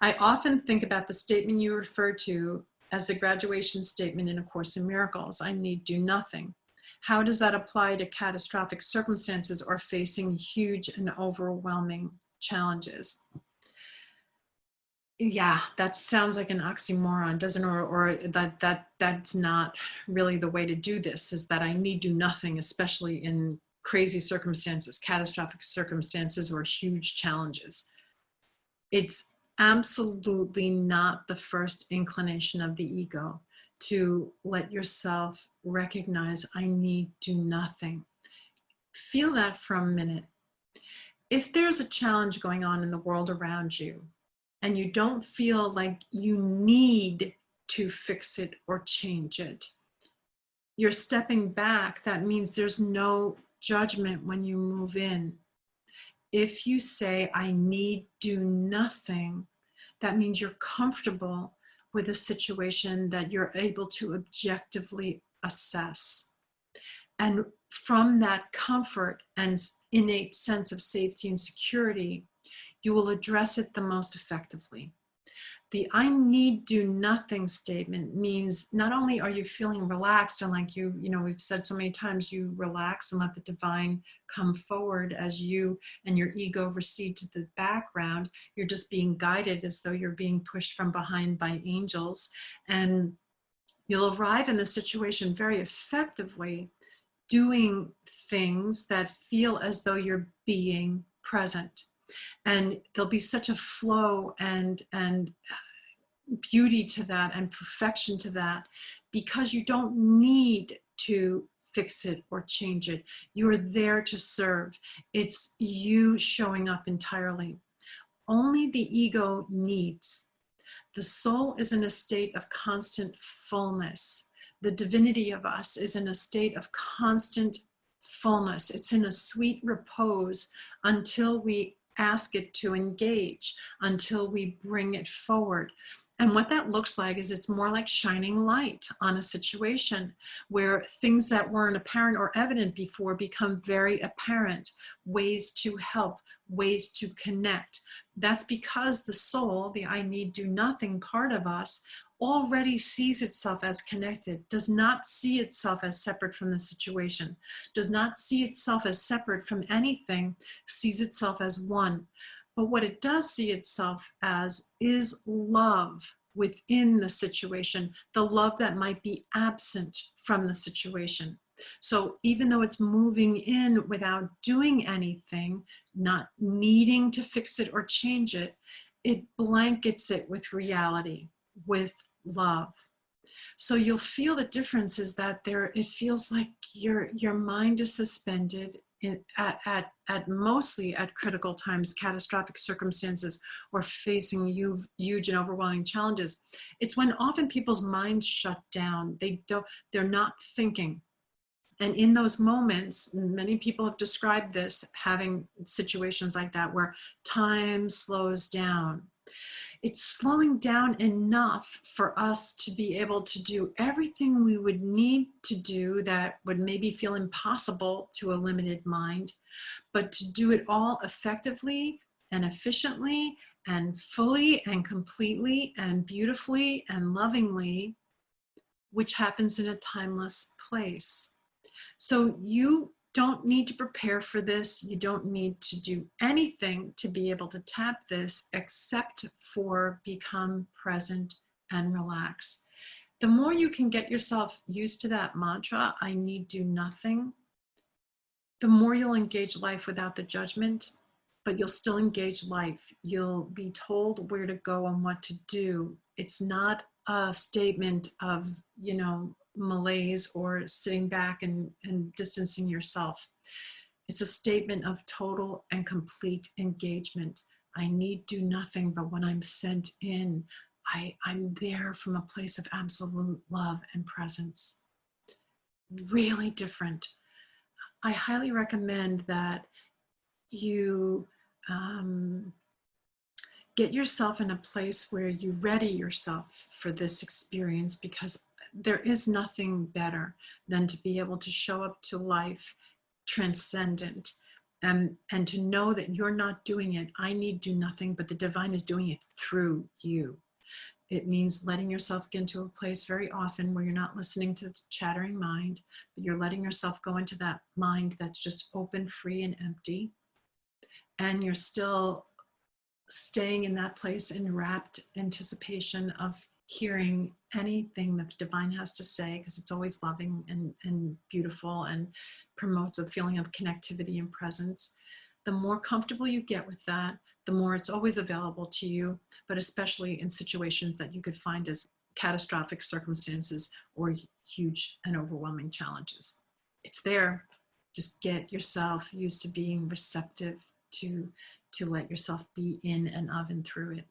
I often think about the statement you refer to as the graduation statement in A Course in Miracles, I need do nothing. How does that apply to catastrophic circumstances or facing huge and overwhelming challenges? Yeah, that sounds like an oxymoron, doesn't or, or that that that's not really the way to do this, is that I need do nothing, especially in crazy circumstances, catastrophic circumstances, or huge challenges. It's absolutely not the first inclination of the ego to let yourself recognize I need do nothing. Feel that for a minute. If there's a challenge going on in the world around you and you don't feel like you need to fix it or change it, you're stepping back. That means there's no judgment when you move in. If you say, I need do nothing, that means you're comfortable with a situation that you're able to objectively assess. And from that comfort and innate sense of safety and security, you will address it the most effectively. The I need do nothing statement means not only are you feeling relaxed and like you, you know, we've said so many times, you relax and let the divine come forward as you and your ego recede to the background. You're just being guided as though you're being pushed from behind by angels. And you'll arrive in the situation very effectively doing things that feel as though you're being present and there'll be such a flow and and uh, beauty to that and perfection to that because you don't need to fix it or change it. You're there to serve. It's you showing up entirely. Only the ego needs. The soul is in a state of constant fullness. The divinity of us is in a state of constant fullness. It's in a sweet repose until we ask it to engage until we bring it forward. And what that looks like is it's more like shining light on a situation where things that weren't apparent or evident before become very apparent, ways to help, ways to connect. That's because the soul, the I need do nothing part of us, already sees itself as connected, does not see itself as separate from the situation, does not see itself as separate from anything, sees itself as one. But what it does see itself as is love within the situation, the love that might be absent from the situation. So even though it's moving in without doing anything, not needing to fix it or change it, it blankets it with reality, with love. So you'll feel the difference is that there, it feels like your, your mind is suspended in, at, at, at mostly at critical times, catastrophic circumstances, or facing huge, huge and overwhelming challenges. It's when often people's minds shut down. They don't, they're not thinking. And in those moments, many people have described this, having situations like that where time slows down it's slowing down enough for us to be able to do everything we would need to do that would maybe feel impossible to a limited mind, but to do it all effectively and efficiently and fully and completely and beautifully and lovingly, which happens in a timeless place. So you don't need to prepare for this. You don't need to do anything to be able to tap this except for become present and relax. The more you can get yourself used to that mantra, I need do nothing, the more you'll engage life without the judgment, but you'll still engage life. You'll be told where to go and what to do. It's not a statement of, you know, malaise or sitting back and, and distancing yourself. It's a statement of total and complete engagement. I need do nothing, but when I'm sent in, I, I'm there from a place of absolute love and presence. Really different. I highly recommend that you um, get yourself in a place where you ready yourself for this experience because there is nothing better than to be able to show up to life transcendent and and to know that you're not doing it. I need do nothing but the divine is doing it through you. It means letting yourself get into a place very often where you're not listening to the chattering mind but you're letting yourself go into that mind that's just open free and empty. And you're still staying in that place in rapt anticipation of hearing anything that the divine has to say because it's always loving and, and beautiful and promotes a feeling of connectivity and presence. The more comfortable you get with that, the more it's always available to you, but especially in situations that you could find as catastrophic circumstances or huge and overwhelming challenges. It's there. Just get yourself used to being receptive to, to let yourself be in and of and through it.